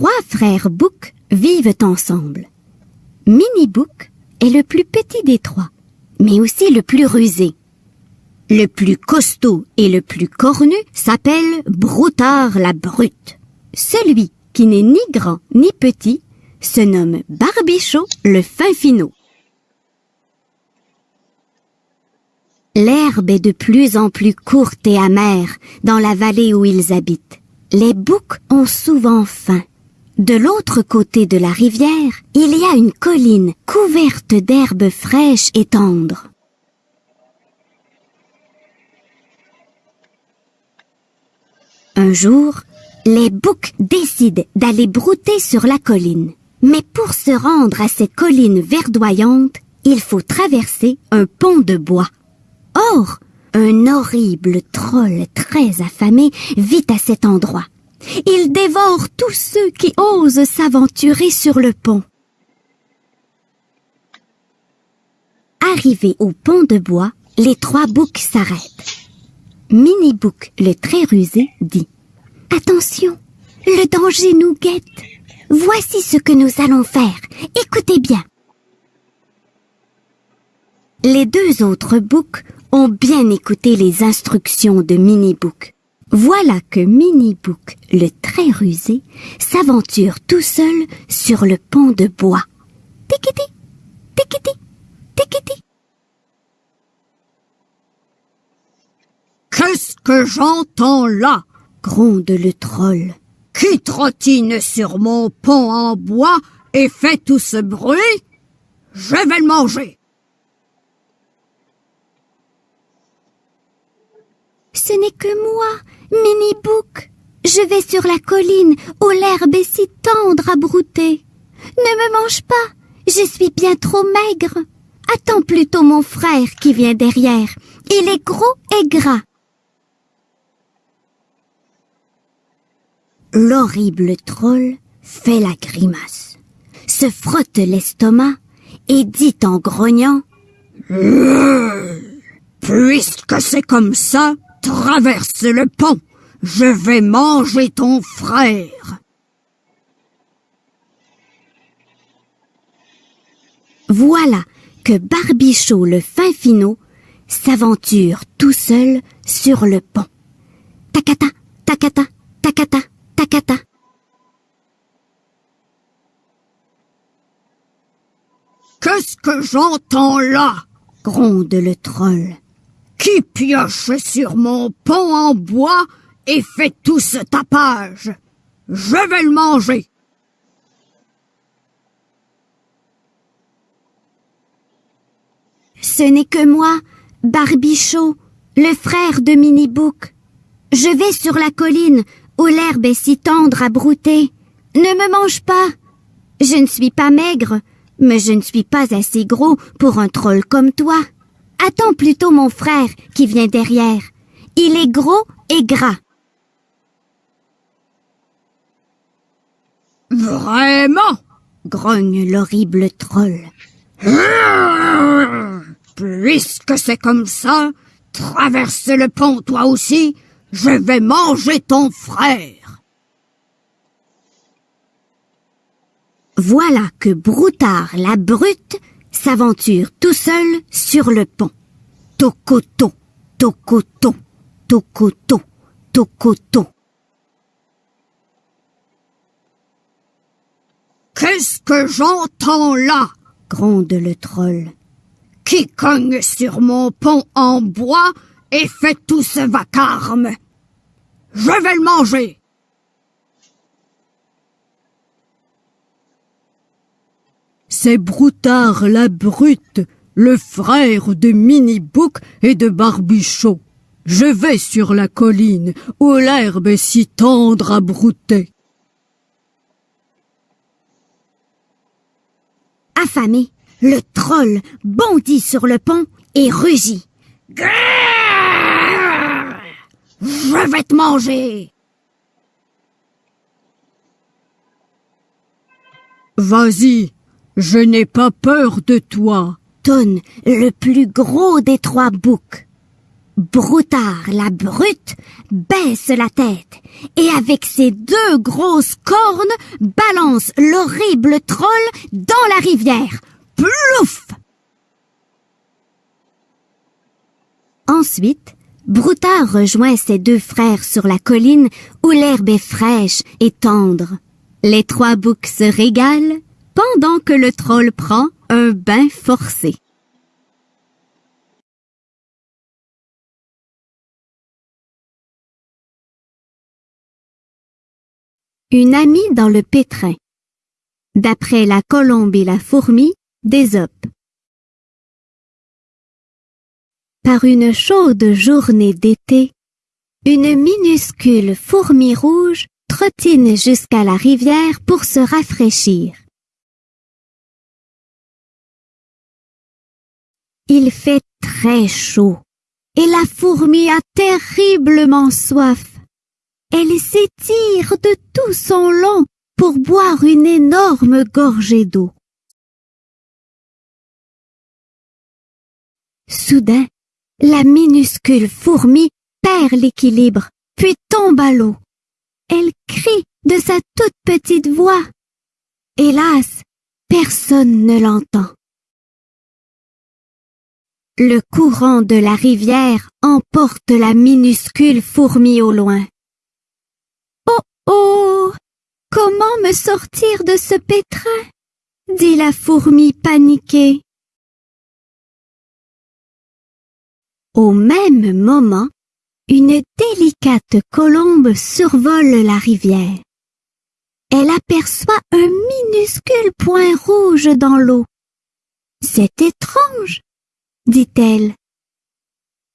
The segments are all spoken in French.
Trois frères Bouc vivent ensemble. Mini Bouc est le plus petit des trois, mais aussi le plus rusé. Le plus costaud et le plus cornu s'appelle Broutard la Brute. Celui qui n'est ni grand ni petit se nomme Barbichot le fin finot. L'herbe est de plus en plus courte et amère dans la vallée où ils habitent. Les boucs ont souvent faim. De l'autre côté de la rivière, il y a une colline couverte d'herbes fraîches et tendres. Un jour, les boucs décident d'aller brouter sur la colline. Mais pour se rendre à cette colline verdoyante, il faut traverser un pont de bois. Or, un horrible troll très affamé vit à cet endroit. Il dévore tous ceux qui osent s'aventurer sur le pont. Arrivés au pont de bois, les trois boucs s'arrêtent. Mini Bouc, le très rusé, dit Attention, le danger nous guette. Voici ce que nous allons faire. Écoutez bien. Les deux autres boucs ont bien écouté les instructions de Mini Bouc. Voilà que Mini Bouc, le très rusé, s'aventure tout seul sur le pont de bois. Tikiti, tikiti, tikiti. Qu'est-ce que j'entends là? Gronde le troll. Qui trottine sur mon pont en bois et fait tout ce bruit? Je vais le manger. Ce n'est que moi, Mini Bouc. Je vais sur la colline où l'herbe est si tendre à brouter. Ne me mange pas, je suis bien trop maigre. Attends plutôt mon frère qui vient derrière. Il est gros et gras. L'horrible troll fait la grimace, se frotte l'estomac et dit en grognant Puisque c'est comme ça, traverse le pont. Je vais manger ton frère. Voilà que Barbichot le fin finot s'aventure tout seul sur le pont. Tacata, tacata, tacata, tacata. Qu'est-ce que j'entends là? Gronde le troll. Qui pioche sur mon pont en bois et fait tout ce tapage? Je vais le manger. Ce n'est que moi, Barbichot, le frère de Mini Bouc. Je vais sur la colline où l'herbe est si tendre à brouter. Ne me mange pas. Je ne suis pas maigre, mais je ne suis pas assez gros pour un troll comme toi. Attends plutôt mon frère qui vient derrière. Il est gros et gras. Vraiment? Grogne l'horrible troll. Puisque c'est comme ça, traverse le pont toi aussi, je vais manger ton frère. Voilà que Broutard la brute s'aventure tout seul sur le pont. Tocoto, tocoto, tocoto, tocoto. Qu'est-ce que j'entends là? gronde le troll. Qui cogne sur mon pont en bois et fait tout ce vacarme? Je vais le manger. C'est Broutard la brute, le frère de Mini Bouc et de Barbichot. Je vais sur la colline où l'herbe est si tendre à brouter. Affamé, le troll bondit sur le pont et rugit. Grrr Je vais te manger. Vas-y, je n'ai pas peur de toi. Tonne le plus gros des trois boucs. Broutard, la brute, baisse la tête et avec ses deux grosses cornes balance l'horrible troll dans la rivière. Plouf! Ensuite, Broutard rejoint ses deux frères sur la colline où l'herbe est fraîche et tendre. Les trois boucs se régalent pendant que le troll prend un bain forcé. Une amie dans le pétrin. D'après la colombe et la fourmi d'Ésope. Par une chaude journée d'été, une minuscule fourmi rouge trottine jusqu'à la rivière pour se rafraîchir. Il fait très chaud et la fourmi a terriblement soif. Elle s'étire de tout son long pour boire une énorme gorgée d'eau. Soudain, la minuscule fourmi perd l'équilibre, puis tombe à l'eau. Elle crie de sa toute petite voix. Hélas, personne ne l'entend. Le courant de la rivière emporte la minuscule fourmi au loin. Oh oh Comment me sortir de ce pétrin? dit la fourmi paniquée. Au même moment, une délicate colombe survole la rivière. Elle aperçoit un minuscule point rouge dans l'eau. C'est étrange, dit-elle.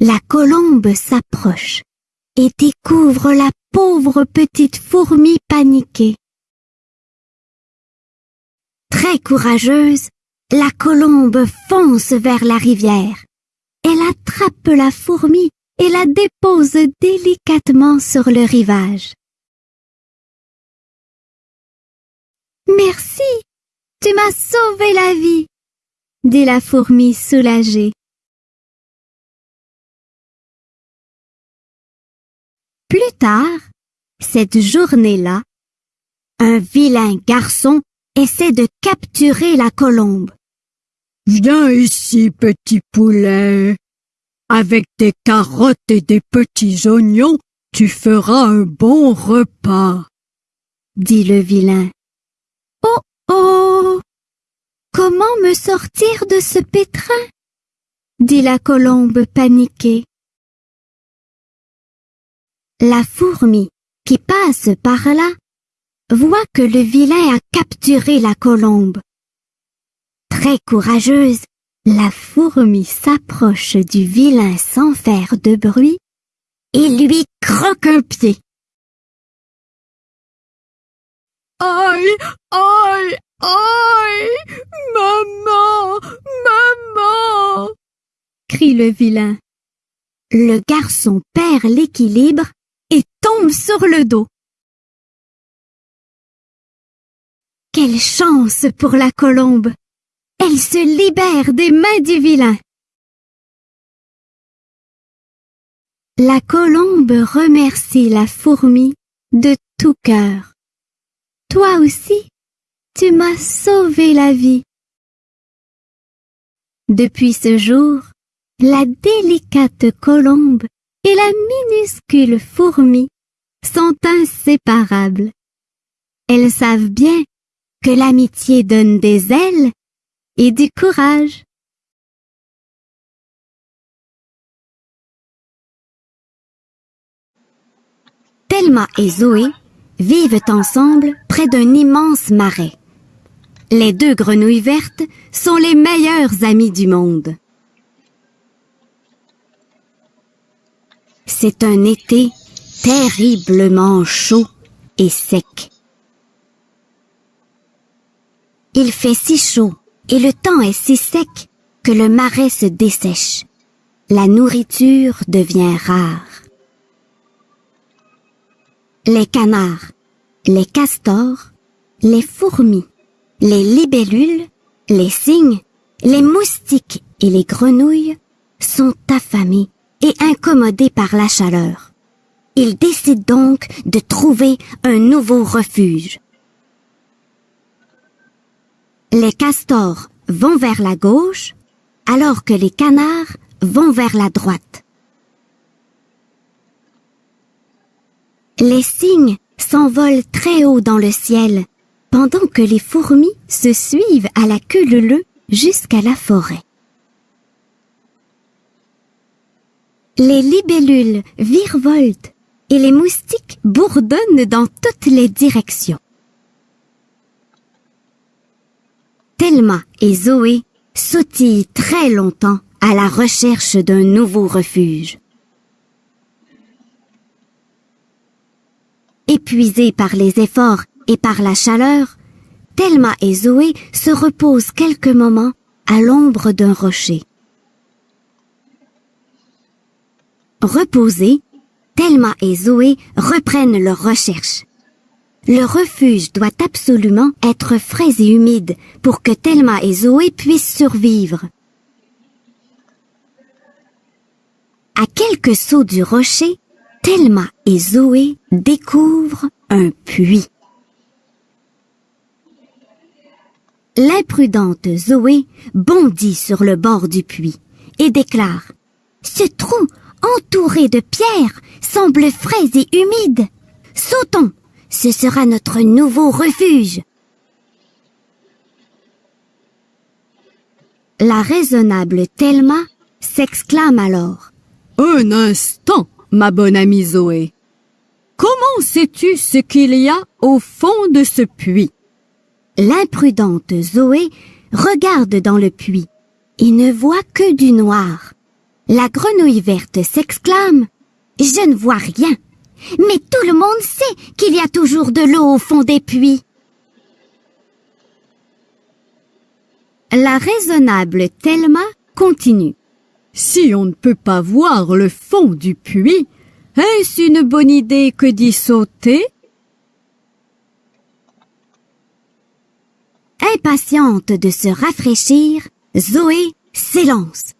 La colombe s'approche et découvre la pauvre petite fourmi paniquée. Très courageuse, la colombe fonce vers la rivière. Elle attrape la fourmi et la dépose délicatement sur le rivage. Merci, tu m'as sauvé la vie, dit la fourmi soulagée. Plus tard, cette journée-là, un vilain garçon essaie de capturer la colombe. Viens ici, petit poulet. Avec des carottes et des petits oignons, tu feras un bon repas, dit le vilain. Oh oh Comment me sortir de ce pétrin? Dit la colombe paniquée. La fourmi, qui passe par là, voit que le vilain a capturé la colombe. Très courageuse, la fourmi s'approche du vilain sans faire de bruit et lui croque un pied. Aïe, aïe, aïe, maman, maman, crie le vilain. Le garçon perd l'équilibre tombe sur le dos. Quelle chance pour la colombe Elle se libère des mains du vilain. La colombe remercie la fourmi de tout cœur. Toi aussi, tu m'as sauvé la vie. Depuis ce jour, la délicate colombe et la minuscule fourmi sont inséparables. Elles savent bien que l'amitié donne des ailes et du courage. Thelma et Zoé vivent ensemble près d'un immense marais. Les deux grenouilles vertes sont les meilleures amies du monde. C'est un été terriblement chaud et sec. Il fait si chaud et le temps est si sec que le marais se dessèche. La nourriture devient rare. Les canards, les castors, les fourmis, les libellules, les cygnes, les moustiques et les grenouilles sont affamés et incommodé par la chaleur. Il décide donc de trouver un nouveau refuge. Les castors vont vers la gauche, alors que les canards vont vers la droite. Les cygnes s'envolent très haut dans le ciel, pendant que les fourmis se suivent à la queue leu jusqu'à la forêt. Les libellules virevoltent et les moustiques bourdonnent dans toutes les directions. Thelma et Zoé sautillent très longtemps à la recherche d'un nouveau refuge. Épuisés par les efforts et par la chaleur, Thelma et Zoé se reposent quelques moments à l'ombre d'un rocher. Reposés, Thelma et Zoé reprennent leurs recherches. Le refuge doit absolument être frais et humide pour que Thelma et Zoé puissent survivre. À quelques sauts du rocher, Thelma et Zoé découvrent un puits. L'imprudente Zoé bondit sur le bord du puits et déclare Ce trou, entouré de pierres, semble frais et humide. Sautons, ce sera notre nouveau refuge. La raisonnable Thelma s'exclame alors. Un instant, ma bonne amie Zoé. Comment sais-tu ce qu'il y a au fond de ce puits? L'imprudente Zoé regarde dans le puits et ne voit que du noir. La grenouille verte s'exclame ⁇ Je ne vois rien Mais tout le monde sait qu'il y a toujours de l'eau au fond des puits !⁇ La raisonnable Thelma continue. Si on ne peut pas voir le fond du puits, est-ce une bonne idée que d'y sauter? Impatiente de se rafraîchir, Zoé s'élance.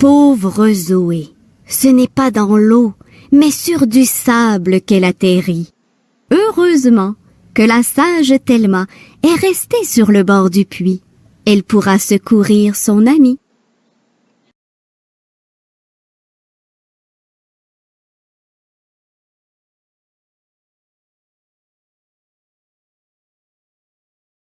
Pauvre Zoé, ce n'est pas dans l'eau, mais sur du sable qu'elle atterrit. Heureusement que la sage Thelma est restée sur le bord du puits. Elle pourra secourir son amie.